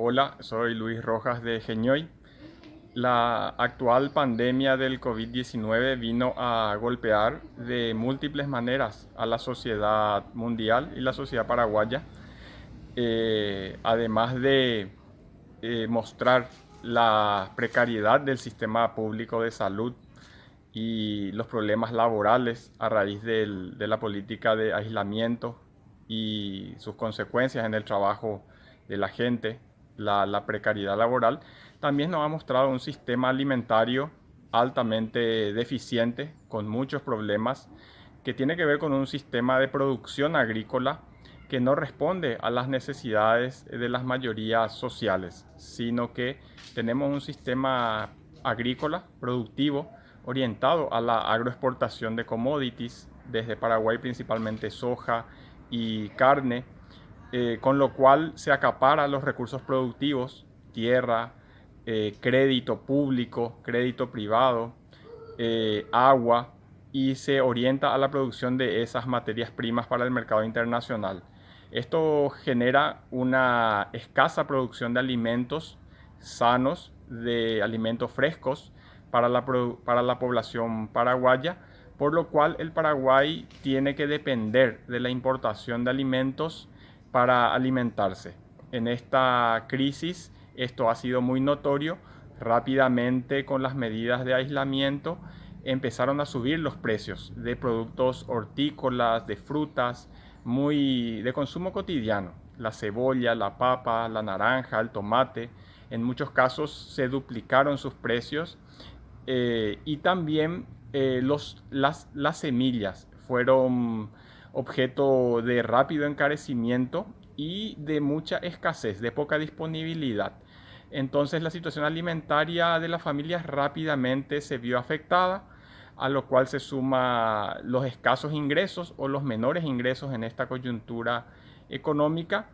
Hola, soy Luis Rojas de Geñoy. La actual pandemia del COVID-19 vino a golpear de múltiples maneras a la sociedad mundial y la sociedad paraguaya, eh, además de eh, mostrar la precariedad del sistema público de salud y los problemas laborales a raíz de la política de aislamiento y sus consecuencias en el trabajo de la gente la, precariedad laboral, también nos ha mostrado un sistema alimentario altamente deficiente, con muchos problemas, que tiene que ver con un sistema de producción agrícola que no responde a las necesidades de las mayorías sociales, sino que tenemos un sistema agrícola productivo orientado a la agroexportación de commodities, desde Paraguay principalmente soja y carne, eh, con lo cual se acapara los recursos productivos, tierra, eh, crédito público, crédito privado, eh, agua, y se orienta a la producción de esas materias primas para el mercado internacional. Esto genera una escasa producción de alimentos sanos, de alimentos frescos para la, para la población paraguaya, por lo cual el Paraguay tiene que depender de la importación de alimentos para alimentarse. En esta crisis esto ha sido muy notorio. Rápidamente con las medidas de aislamiento empezaron a subir los precios de productos hortícolas, de frutas, muy de consumo cotidiano. La cebolla, la papa, la naranja, el tomate. En muchos casos se duplicaron sus precios eh, y también eh, los, las, las semillas fueron objeto de rápido encarecimiento y de mucha escasez, de poca disponibilidad. Entonces la situación alimentaria de las familias rápidamente se vio afectada, a lo cual se suma los escasos ingresos o los menores ingresos en esta coyuntura económica.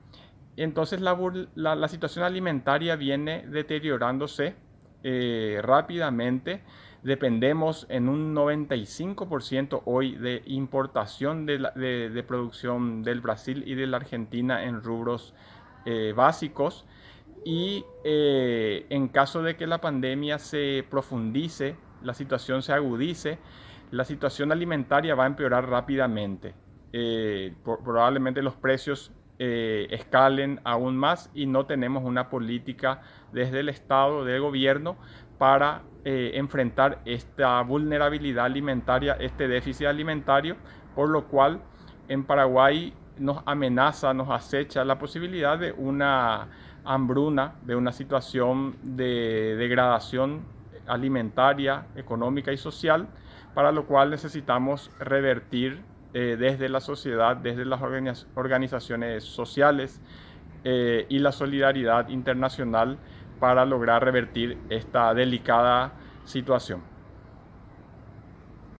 Entonces la, situación alimentaria viene deteriorándose eh, rápidamente dependemos en un 95% hoy de importación de, producción del Brasil y de la Argentina en rubros eh, básicos y eh, en caso de que la pandemia se profundice, la situación se agudice, la situación alimentaria va a empeorar rápidamente. Probablemente los precios escalen aún más y no tenemos una política desde el Estado, del gobierno, para eh, enfrentar esta vulnerabilidad alimentaria, este déficit alimentario, por lo cual en Paraguay nos amenaza, nos acecha la posibilidad de una hambruna, de una situación de degradación alimentaria, económica y social, para lo cual necesitamos revertir eh, desde la sociedad, desde las organizaciones sociales eh, y la solidaridad internacional para lograr revertir esta delicada situación.